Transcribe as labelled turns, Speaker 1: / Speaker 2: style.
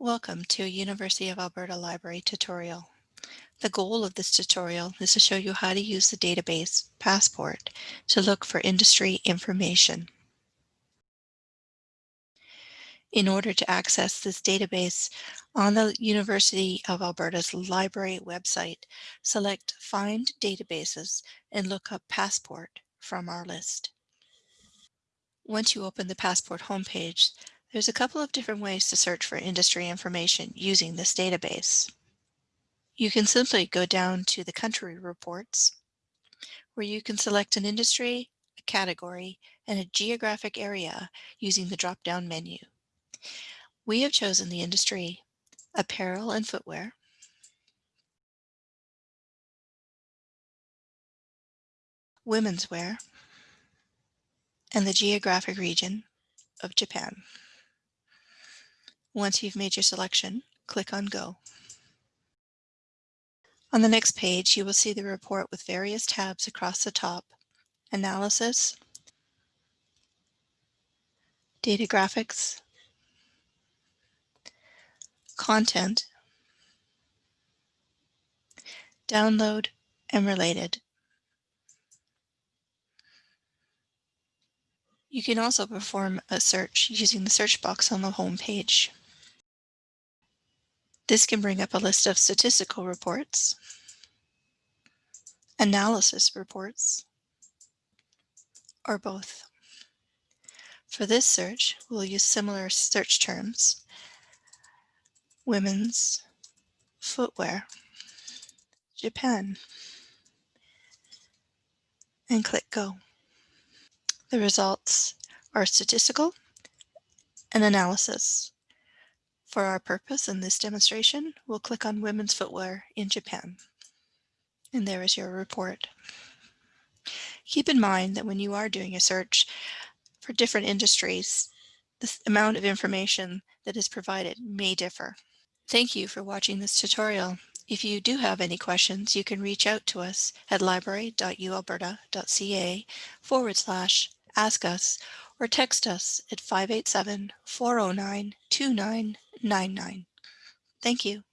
Speaker 1: Welcome to a University of Alberta Library tutorial. The goal of this tutorial is to show you how to use the database Passport to look for industry information. In order to access this database on the University of Alberta's library website, select Find Databases and look up Passport from our list. Once you open the Passport homepage, there's a couple of different ways to search for industry information using this database. You can simply go down to the country reports, where you can select an industry, a category, and a geographic area using the drop-down menu. We have chosen the industry apparel and footwear, women's wear, and the geographic region of Japan. Once you've made your selection, click on Go. On the next page, you will see the report with various tabs across the top, Analysis, Data Graphics, Content, Download, and Related. You can also perform a search using the search box on the home page. This can bring up a list of statistical reports, analysis reports, or both. For this search, we'll use similar search terms, women's footwear, Japan, and click Go. The results are statistical and analysis. For our purpose in this demonstration, we'll click on women's footwear in Japan. And there is your report. Keep in mind that when you are doing a search for different industries, the amount of information that is provided may differ. Thank you for watching this tutorial. If you do have any questions, you can reach out to us at library.ualberta.ca forward slash ask us or text us at 587 409 2999. Thank you.